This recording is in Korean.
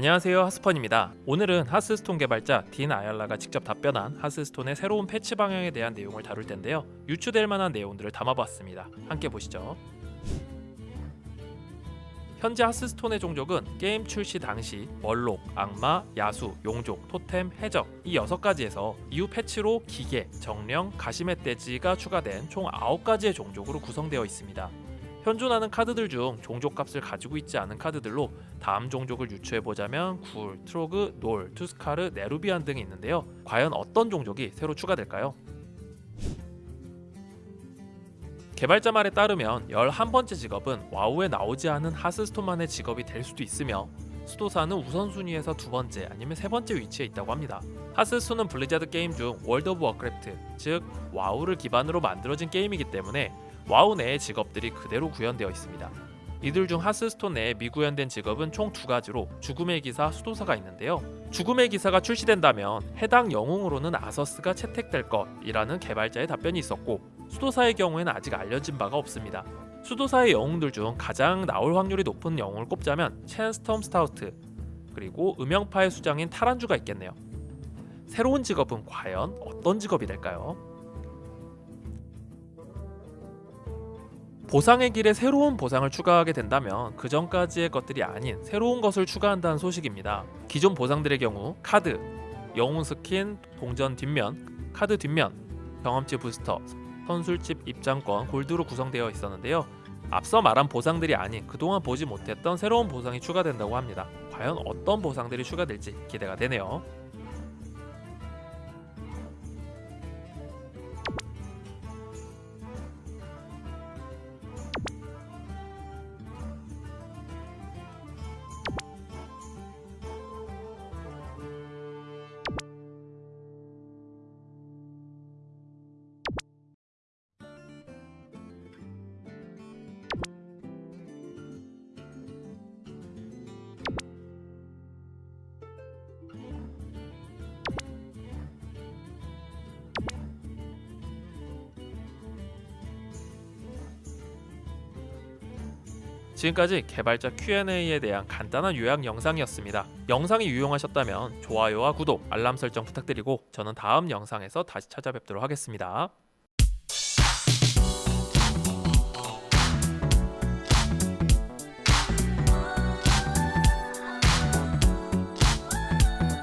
안녕하세요 하스펀입니다. 오늘은 하스스톤 개발자 딘 아얄라가 직접 답변한 하스스톤의 새로운 패치 방향에 대한 내용을 다룰 텐데요. 유추될 만한 내용들을 담아봤습니다. 함께 보시죠. 현재 하스스톤의 종족은 게임 출시 당시 멀록, 악마, 야수, 용족, 토템, 해적 이 6가지에서 이후 패치로 기계, 정령, 가시멧돼지가 추가된 총 9가지의 종족으로 구성되어 있습니다. 현존하는 카드들 중 종족값을 가지고 있지 않은 카드들로 다음 종족을 유추해보자면 굴, 트로그, 놀, 터스카르, 네루비안 등이 있는데요. 과연 어떤 종족이 새로 추가될까요? 개발자 말에 따르면 11번째 직업은 와우에 나오지 않은 하스스톤만의 직업이 될 수도 있으며 수도사는 우선순위에서 두 번째 아니면 세 번째 위치에 있다고 합니다. 하스스톤은 블리자드 게임 중 월드 오브 워크래프트, 즉 와우를 기반으로 만들어진 게임이기 때문에 와우 내의 직업들이 그대로 구현되어 있습니다. 이들 중 하스스톤 내에 미구현된 직업은 총 두 가지로 죽음의 기사, 수도사가 있는데요. 죽음의 기사가 출시된다면 해당 영웅으로는 아서스가 채택될 것이라는 개발자의 답변이 있었고 수도사의 경우에는 아직 알려진 바가 없습니다. 수도사의 영웅들 중 가장 나올 확률이 높은 영웅을 꼽자면 첸 스톰스타우트 그리고 음영파의 수장인 타란 주가 있겠네요. 새로운 직업은 과연 어떤 직업이 될까요? 보상의 길에 새로운 보상을 추가하게 된다면 그 전까지의 것들이 아닌 새로운 것을 추가한다는 소식입니다. 기존 보상들의 경우 카드, 영웅 스킨, 동전 뒷면, 카드 뒷면, 경험치 부스터, 선술집 입장권, 골드로 구성되어 있었는데요. 앞서 말한 보상들이 아닌 그동안 보지 못했던 새로운 보상이 추가된다고 합니다. 과연 어떤 보상들이 추가될지 기대가 되네요. 지금까지 개발자 Q&A에 대한 간단한 요약 영상이었습니다. 영상이 유용하셨다면 좋아요와 구독, 알람 설정 부탁드리고 저는 다음 영상에서 다시 찾아뵙도록 하겠습니다.